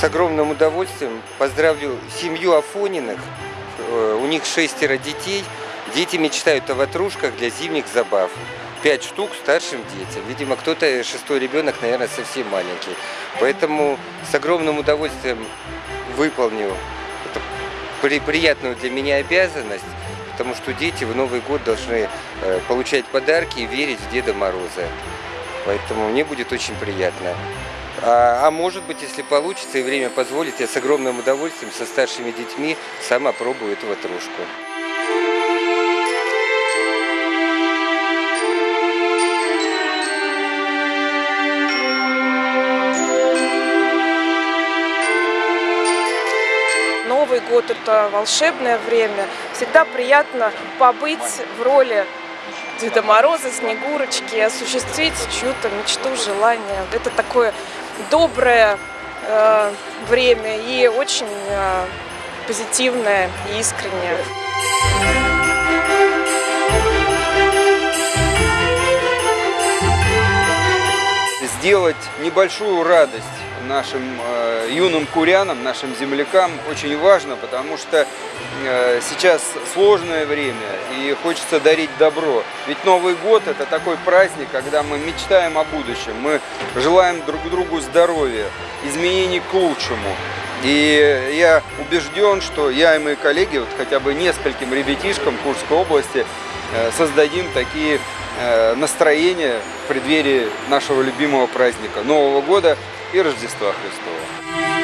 С огромным удовольствием поздравлю семью Афониных. Э, У них шестеро детей. Дети мечтают о ватрушках для зимних забав. Пять штук старшим детям. Видимо, кто-то, шестой ребенок, наверное, совсем маленький. Поэтому с огромным удовольствием выполню эту при- приятную для меня обязанность, потому что дети в Новый год должны э, получать подарки и верить в Деда Мороза. Поэтому мне будет очень приятно. А, а может быть, если получится и время позволит, я с огромным удовольствием со старшими детьми сам опробую эту ватрушку. Новый год – это волшебное время. Всегда приятно побыть в роли Деда Мороза, Снегурочки, осуществить чью-то мечту, желание. Это такое доброе э, время и очень э, позитивное и искреннее. сделать небольшую радость нашим э, юным курянам, нашим землякам очень важно, потому что э, сейчас сложное время и хочется дарить добро. Ведь Новый год это такой праздник, когда мы мечтаем о будущем, мы желаем друг другу здоровья, изменений к лучшему. И я убежден, что я и мои коллеги, вот хотя бы нескольким ребятишкам Курской области, э, создадим такие настроения в преддверии нашего любимого праздника Нового года и Рождества Христова.